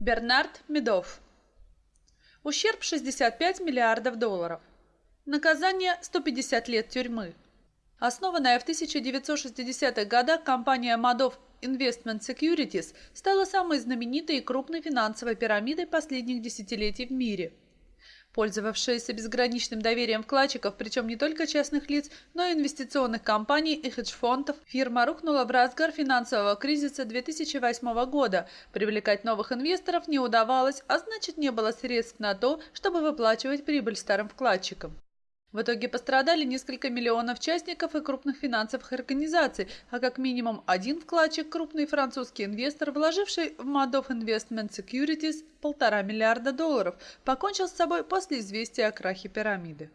Бернард Медов. Ущерб 65 миллиардов долларов. Наказание 150 лет тюрьмы. Основанная в 1960-х годах компания Madoff Investment Securities стала самой знаменитой и крупной финансовой пирамидой последних десятилетий в мире – Пользовавшаяся безграничным доверием вкладчиков, причем не только частных лиц, но и инвестиционных компаний и хедж-фондов, фирма рухнула в разгар финансового кризиса 2008 года. Привлекать новых инвесторов не удавалось, а значит не было средств на то, чтобы выплачивать прибыль старым вкладчикам. В итоге пострадали несколько миллионов участников и крупных финансовых организаций, а как минимум один вкладчик, крупный французский инвестор, вложивший в Madoff Investment Securities полтора миллиарда долларов, покончил с собой после известия о крахе пирамиды.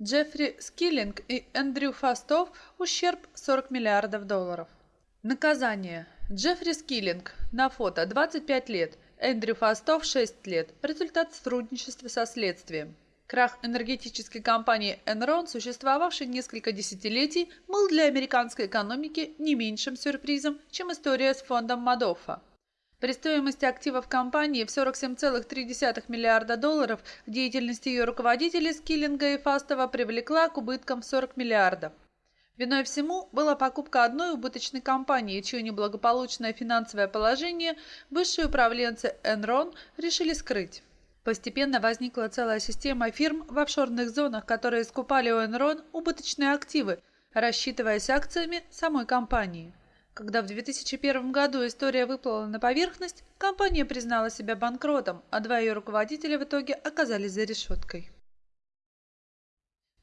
Джеффри Скиллинг и Эндрю Фастов ущерб 40 миллиардов долларов. Наказание. Джеффри Скиллинг на фото 25 лет, Эндрю Фастов 6 лет. Результат сотрудничества со следствием. Крах энергетической компании Enron, существовавший несколько десятилетий, был для американской экономики не меньшим сюрпризом, чем история с фондом Мадоффа. При стоимости активов компании в 47,3 миллиарда долларов деятельность ее руководителей Скиллинга и Фастова привлекла к убыткам в 40 миллиардов. Виной всему была покупка одной убыточной компании, чье неблагополучное финансовое положение высшие управленцы Enron решили скрыть. Постепенно возникла целая система фирм в офшорных зонах, которые скупали у Enron убыточные активы, рассчитываясь акциями самой компании. Когда в 2001 году история выплыла на поверхность, компания признала себя банкротом, а два ее руководителя в итоге оказались за решеткой.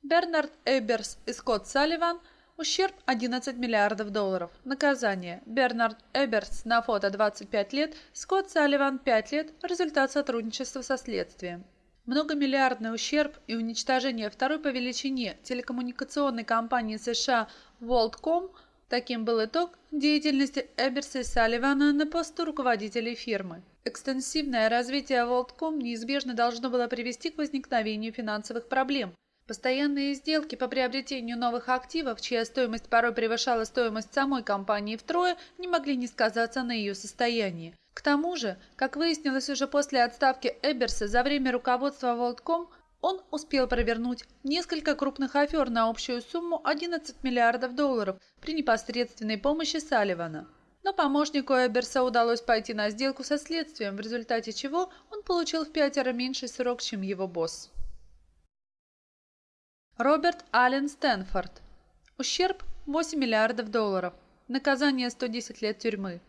Бернард Эберс и Скотт Салливан – Ущерб 11 миллиардов долларов. Наказание. Бернард Эберс на фото 25 лет, Скотт Салливан 5 лет. Результат сотрудничества со следствием. Многомиллиардный ущерб и уничтожение второй по величине телекоммуникационной компании США WorldCom – таким был итог деятельности Эберса и Салливана на посту руководителей фирмы. Экстенсивное развитие WorldCom неизбежно должно было привести к возникновению финансовых проблем – Постоянные сделки по приобретению новых активов, чья стоимость порой превышала стоимость самой компании втрое, не могли не сказаться на ее состоянии. К тому же, как выяснилось уже после отставки Эберса, за время руководства WorldCom он успел провернуть несколько крупных афер на общую сумму 11 миллиардов долларов при непосредственной помощи Салливана. Но помощнику Эберса удалось пойти на сделку со следствием, в результате чего он получил в пятеро меньший срок, чем его босс. Роберт Аллен Стэнфорд. Ущерб 8 миллиардов долларов. Наказание 110 лет тюрьмы.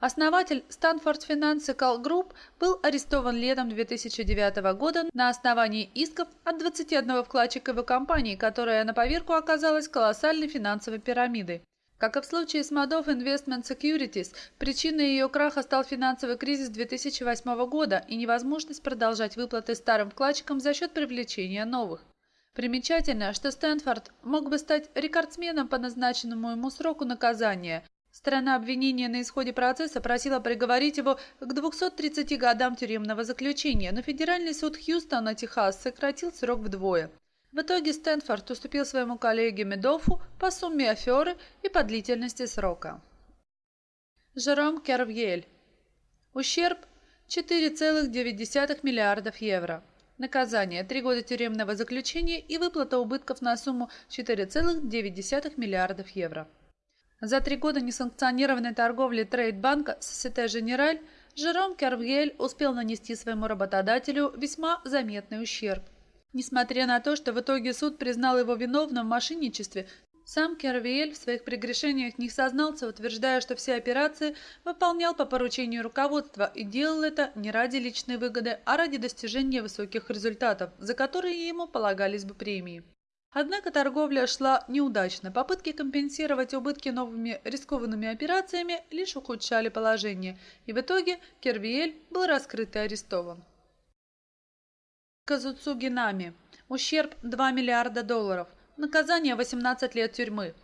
Основатель Stanford Financial Group был арестован летом 2009 года на основании исков от 21 вкладчика его компании, которая на поверку оказалась колоссальной финансовой пирамидой. Как и в случае с Madoff Investment Securities, причиной ее краха стал финансовый кризис 2008 года и невозможность продолжать выплаты старым вкладчикам за счет привлечения новых. Примечательно, что Стэнфорд мог бы стать рекордсменом по назначенному ему сроку наказания. Сторона обвинения на исходе процесса просила приговорить его к 230 годам тюремного заключения, но федеральный суд Хьюстона, Техас, сократил срок вдвое. В итоге Стэнфорд уступил своему коллеге Медофу по сумме аферы и по длительности срока. Жером Кервьель. Ущерб 4,9 миллиардов евро. Наказание – три года тюремного заключения и выплата убытков на сумму 4,9 миллиардов евро. За три года несанкционированной торговли трейдбанка Societe Generale Жером Кервьель успел нанести своему работодателю весьма заметный ущерб. Несмотря на то, что в итоге суд признал его виновным в мошенничестве, сам Кервиэль в своих прегрешениях не сознался, утверждая, что все операции выполнял по поручению руководства и делал это не ради личной выгоды, а ради достижения высоких результатов, за которые ему полагались бы премии. Однако торговля шла неудачно. Попытки компенсировать убытки новыми рискованными операциями лишь ухудшали положение, и в итоге Кервиэль был раскрыт и арестован. Казуцуги Нами. Ущерб 2 миллиарда долларов – Наказание 18 лет тюрьмы.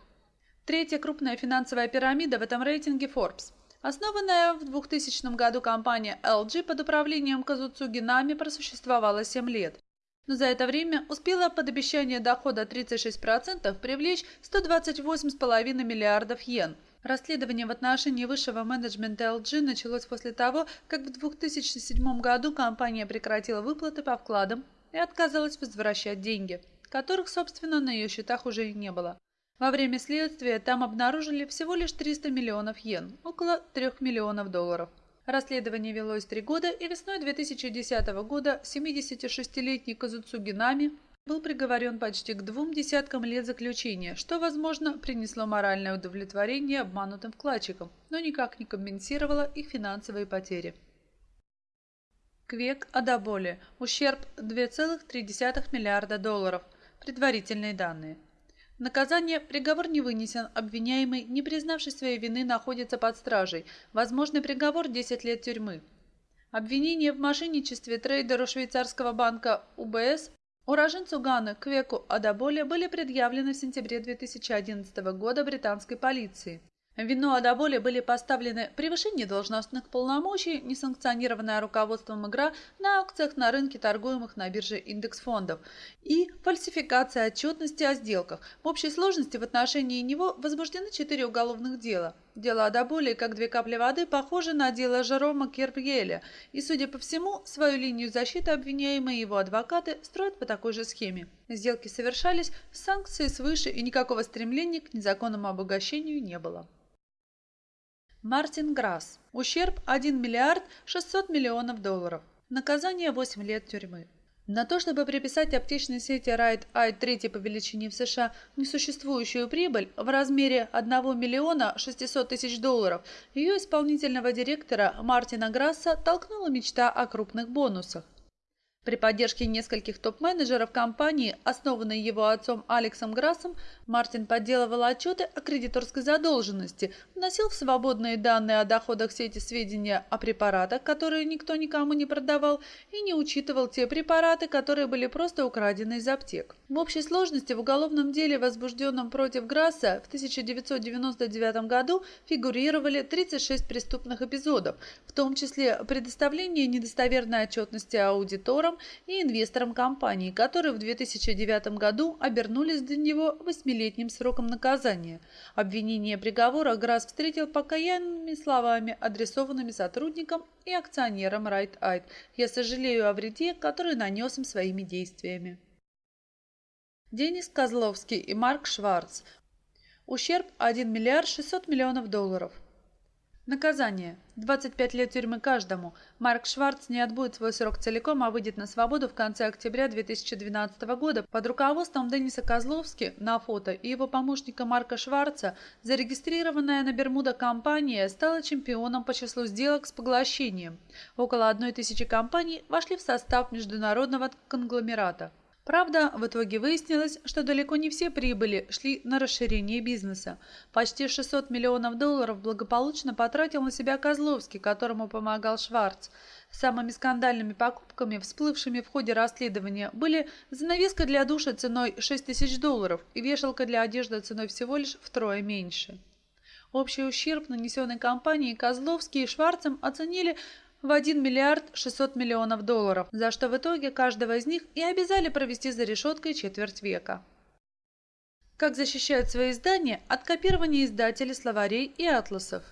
Третья крупная финансовая пирамида в этом рейтинге Forbes. Основанная в 2000 году компания LG под управлением Казуцуги Нами просуществовала 7 лет. Но за это время успела под обещание дохода 36% привлечь 128,5 миллиардов йен. Расследование в отношении высшего менеджмента LG началось после того, как в 2007 году компания прекратила выплаты по вкладам и отказалась возвращать деньги, которых, собственно, на ее счетах уже и не было. Во время следствия там обнаружили всего лишь 300 миллионов йен, около 3 миллионов долларов. Расследование велось три года, и весной 2010 года 76-летний Казуцуги Нами был приговорен почти к двум десяткам лет заключения, что, возможно, принесло моральное удовлетворение обманутым вкладчикам, но никак не компенсировало их финансовые потери. Квек Адаболи. Ущерб 2,3 миллиарда долларов. Предварительные данные. Наказание, приговор не вынесен, обвиняемый, не признавший своей вины, находится под стражей. Возможный приговор – 10 лет тюрьмы. Обвинение в мошенничестве трейдеру швейцарского банка УБС уроженцу Ганы Квеку Адаболе были предъявлены в сентябре 2011 года британской полиции. Вину Адаболе были поставлены превышение должностных полномочий, несанкционированная руководством игра на акциях на рынке торгуемых на бирже индекс фондов и фальсификация отчетности о сделках. В общей сложности в отношении него возбуждены четыре уголовных дела. Дело Адаболи, как две капли воды, похоже на дело Жерома Кербьеля, и, судя по всему, свою линию защиты обвиняемые его адвокаты строят по такой же схеме. Сделки совершались, санкции свыше и никакого стремления к незаконному обогащению не было. Мартин Грасс. Ущерб 1 миллиард 600 миллионов долларов. Наказание 8 лет тюрьмы. На то, чтобы приписать аптечной сети Rite Aid третьей по величине в США несуществующую прибыль в размере 1 миллиона 600 тысяч долларов, ее исполнительного директора Мартина Грасса толкнула мечта о крупных бонусах. При поддержке нескольких топ-менеджеров компании, основанной его отцом Алексом Грассом, Мартин подделывал отчеты о кредиторской задолженности, вносил в свободные данные о доходах сети сведения о препаратах, которые никто никому не продавал, и не учитывал те препараты, которые были просто украдены из аптек. В общей сложности в уголовном деле, возбужденном против Грасса, в 1999 году фигурировали 36 преступных эпизодов, в том числе предоставление недостоверной отчетности аудиторам, и инвесторам компании, которые в 2009 году обернулись для него восьмилетним сроком наказания. Обвинение приговора Грасс встретил покаянными словами, адресованными сотрудникам и акционерам Right Aid. «Я сожалею о вреде, который нанес им своими действиями». Денис Козловский и Марк Шварц. Ущерб 1 миллиард 600 миллионов долларов. Наказание. 25 лет тюрьмы каждому. Марк Шварц не отбудет свой срок целиком, а выйдет на свободу в конце октября 2012 года. Под руководством Дениса Козловски на фото и его помощника Марка Шварца зарегистрированная на Бермуда компания стала чемпионом по числу сделок с поглощением. Около одной тысячи компаний вошли в состав международного конгломерата. Правда, в итоге выяснилось, что далеко не все прибыли шли на расширение бизнеса. Почти 600 миллионов долларов благополучно потратил на себя Козловский, которому помогал Шварц. Самыми скандальными покупками, всплывшими в ходе расследования, были занавеска для душа ценой 6 тысяч долларов и вешалка для одежды ценой всего лишь втрое меньше. Общий ущерб, нанесенный компанией Козловский и Шварцем, оценили в 1 миллиард 600 миллионов долларов, за что в итоге каждого из них и обязали провести за решеткой четверть века. Как защищают свои издания от копирования издателей словарей и атласов?